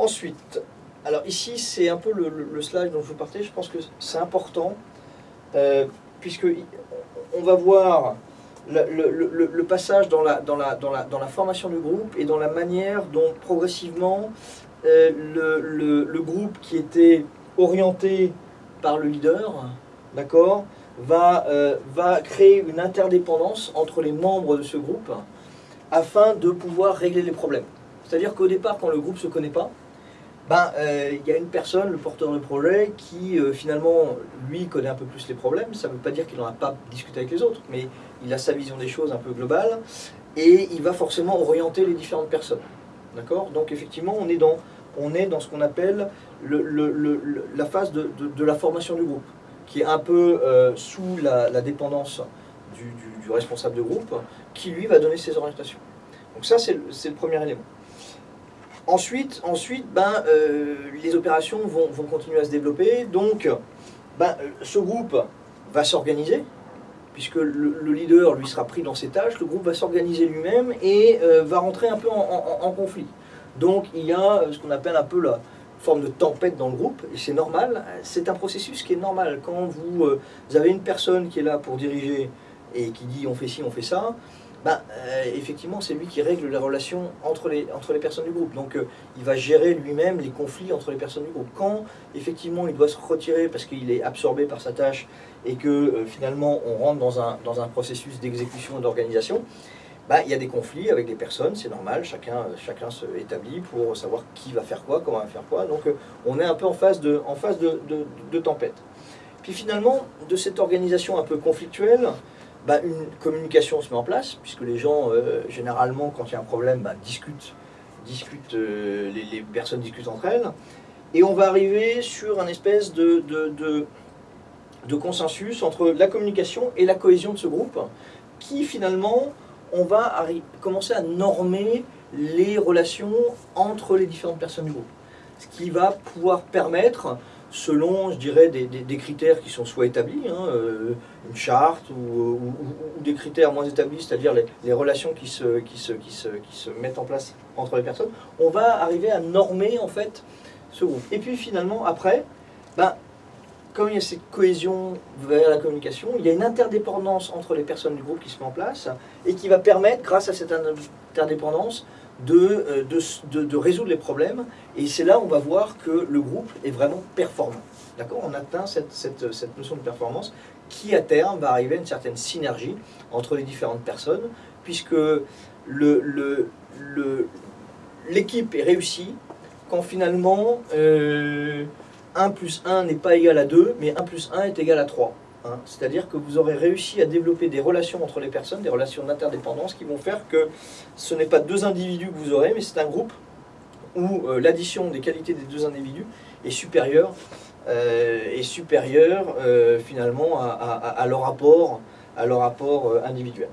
Ensuite, alors ici c'est un peu le, le- le slide dont je vous partais, je pense que c'est important, euh, puisque on va voir le, passage dans la, dans, la, dans, la, dans la formation du groupe et dans la manière dont progressivement euh, le groupe qui était orienté par le leader, d'accord, va, euh, va créer une interdépendance entre les membres de ce groupe afin de pouvoir régler les problèmes. C'est-à-dire qu'au départ, quand le groupe ne se connaît pas, ben, euh, il y a une personne, le porteur de projet, qui euh, finalement, lui, connaît un peu plus les problèmes. Ça ne veut pas dire qu'il n'en a pas discuté avec les autres, mais il a sa vision des choses un peu globale, et il va forcément orienter les différentes personnes. D'accord? Donc effectivement, on est dans, on est dans ce qu'on appelle le- le- le- le- la phase de, de- la formation du groupe, qui est un peu euh, sous la, dépendance du, du- responsable de groupe, qui lui va donner ses orientations. Donc ça, c'est le premier élément. Ensuite, ensuite ben, euh, les opérations vont, vont continuer à se développer. Donc, ben, euh, ce groupe va s'organiser, puisque le, le leader lui sera pris dans ses tâches. Le groupe va s'organiser lui-même et euh, va rentrer un peu en, conflit. Donc, il y a ce qu'on appelle un peu la forme de tempête dans le groupe, et c'est normal. C'est un processus qui est normal. Quand vous avez une personne qui est là pour diriger et qui dit on fait ci, on fait ça, ben, euh, effectivement, c'est lui qui règle les relations entre les, entre les personnes du groupe. Donc, euh, il va gérer lui-même les conflits entre les personnes du groupe. Quand, effectivement, il doit se retirer parce qu'il est absorbé par sa tâche et que, euh, finalement, on rentre dans un, dans un processus d'exécution et d'organisation, ben, il y a des conflits avec des personnes, c'est normal, chacun, chacun se établit pour savoir qui va faire quoi, comment va faire quoi. Donc, on est un peu en phase de, en de- de tempête. Puis finalement, de cette organisation un peu conflictuelle, bah, une communication se met en place, puisque les gens, euh, généralement, quand il y a un problème, bah, discutent, discutent euh, les, personnes discutent entre elles, et on va arriver sur un espèce de, de, de- consensus entre la communication et la cohésion de ce groupe, qui finalement, on va commencer à normer les relations entre les différentes personnes du groupe. Ce qui va pouvoir permettre selon, je dirais, des, des- des critères qui sont soit établis, hein, euh, une charte, ou, des critères moins établis, c'est-à-dire les, les relations qui se, qui, se, qui, se, qui se mettent en place entre les personnes, on va arriver à normer en fait ce groupe. Et puis finalement, après, ben, comme il y a cette cohésion vers la communication, il y a une interdépendance entre les personnes du groupe qui se met en place et qui va permettre, grâce à cette interdépendance, de, euh, de, de- résoudre les problèmes. Et c'est là où on va voir que le groupe est vraiment performant. D'accord? On atteint cette, cette, cette notion de performance qui, à terme, va arriver à une certaine synergie entre les différentes personnes, puisque le, le, le- l'équipe est réussie quand finalement euh, 1 plus 1 n'est pas égal à 2, mais 1 plus 1 est égal à 3. hein. C'est-à-dire que vous aurez réussi à développer des relations entre les personnes, des relations d'interdépendance qui vont faire que ce n'est pas deux individus que vous aurez, mais c'est un groupe où euh, l'addition des qualités des deux individus est supérieure, euh, supérieure euh, finalement leur rapport, à leur rapport individuel.